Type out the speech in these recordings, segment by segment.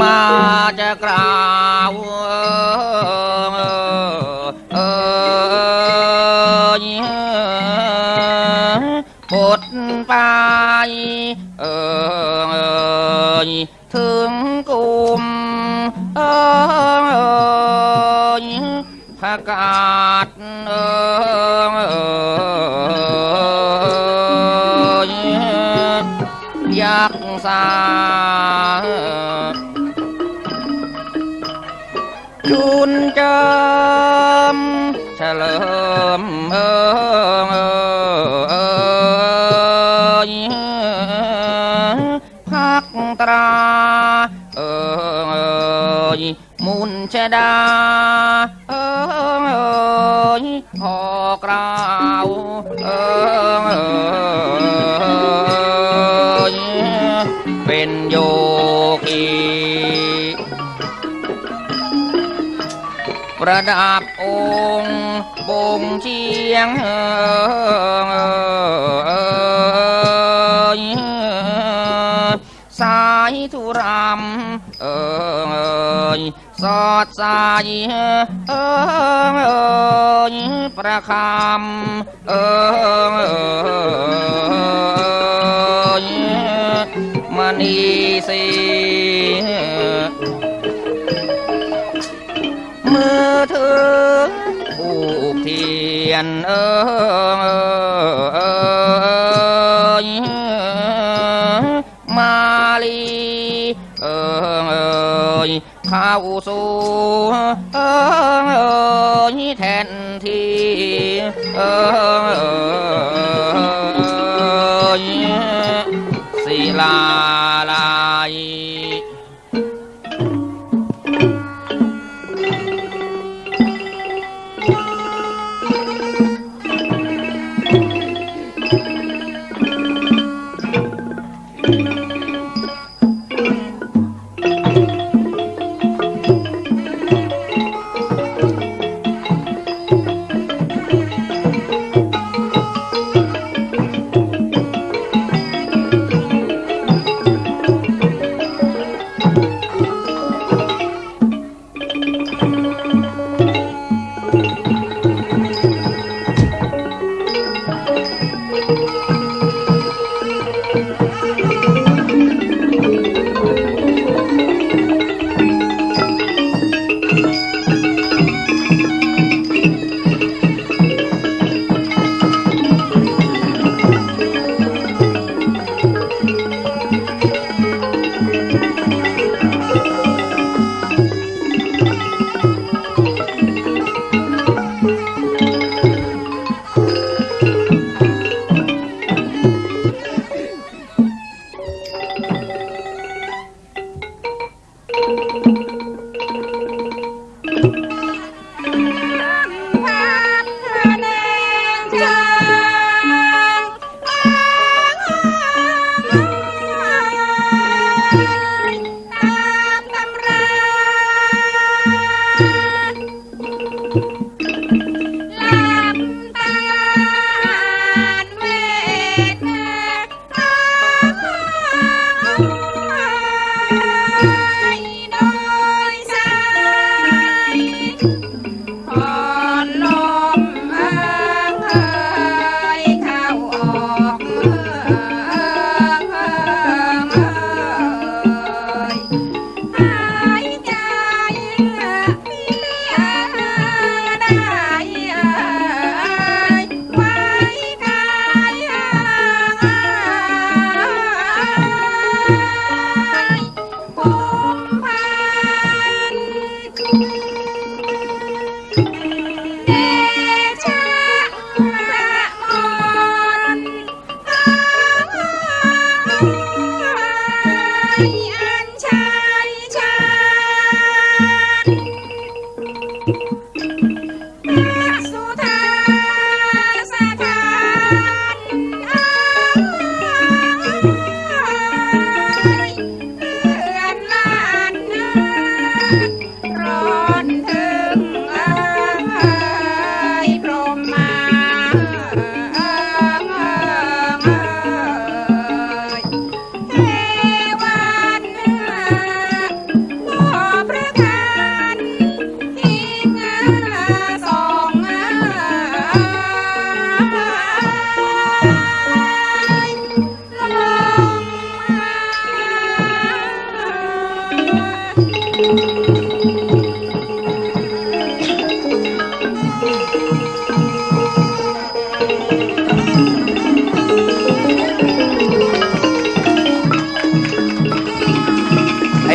មកចក្រោអើយពុតបាយអើយធឿងគុំអើយផកាត់អើយយ៉ាក់សាะกาศเออยักษ์สาจุนเจิมเฉลิมเออยพักตราเออยมุนชดาเออพอกราวเออยเป็นโยกี ប្រដាប់អូងបងជាងអើយសាយទុរំអើយសតសាយអើយប្រខំអើយមនីសី ถือผูกเทียนเออมาลีเออข้าสู่เออแทนที่เออศิลา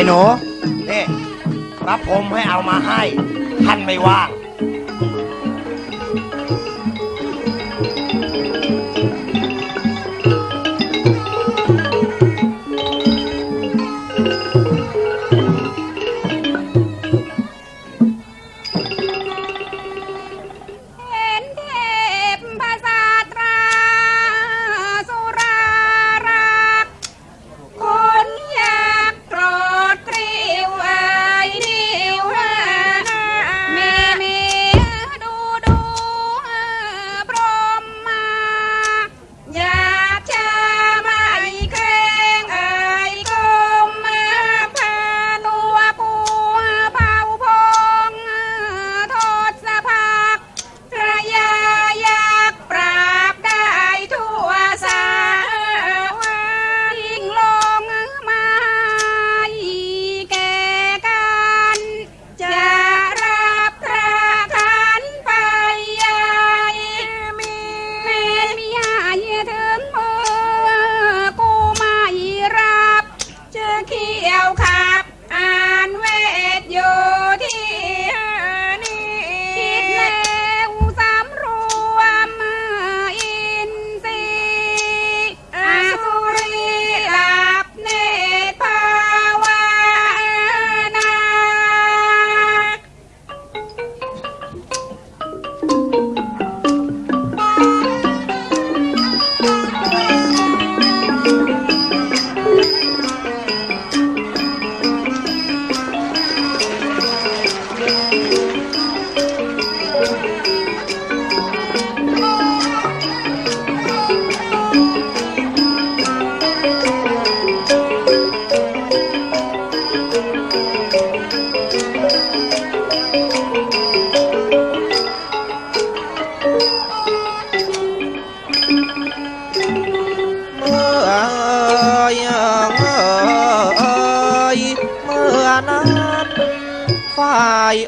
หนูนี่รับผมให้เอามาให้ท่านไม่ว่าง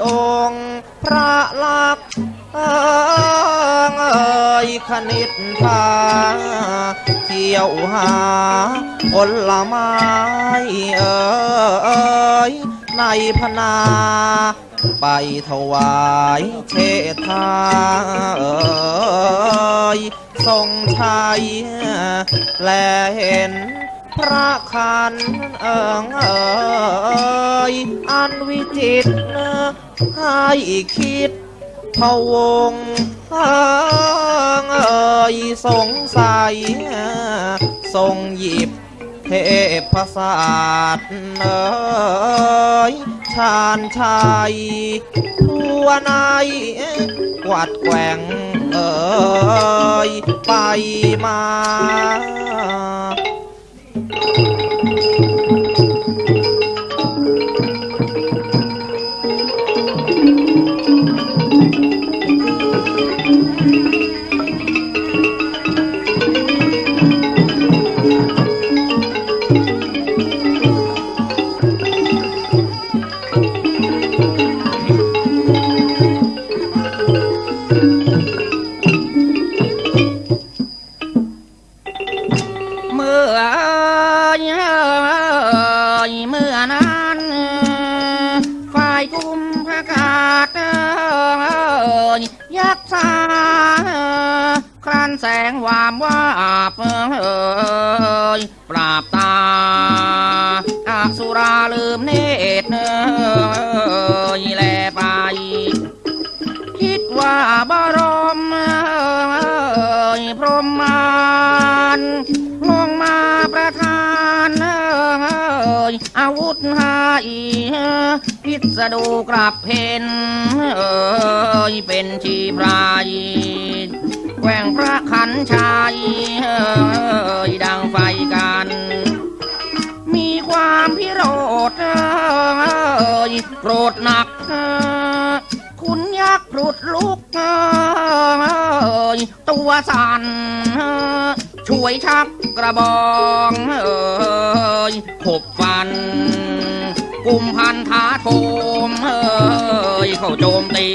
องค์พระลักษณ์เอ่ยคณิตพาเที่ยวหาผลไม้เอ่ยในพนาไปถวายเทธาเอ่ยทรงชัยและเห็น พระคันเอิงเอ่ยอันวิจิตรให้คิดพวงเอ่ยสงสัยทรงหยิบเทพศาสตร์เอ่ยชาญชัยทั่วในกวัดแกว่งเอ่ยไปมา เกุมพระกาศยักษ์สาครันแสงวามว่าบปราบตาอาสุราลืมเนตรแลไป คิดว่าบารมพรหมาน อาวุธให้พิษดูกลับเพนเป็นชีพรายแกว่งพระขันชัยดังไฟกัน มีความพิโรธโกรธหนัก คุณยักษ์พลุดลุกตัวสั่น ช่วยชักกระบองเอ่ยขบฟัน กุมพันธาโทมเข้าโจมตี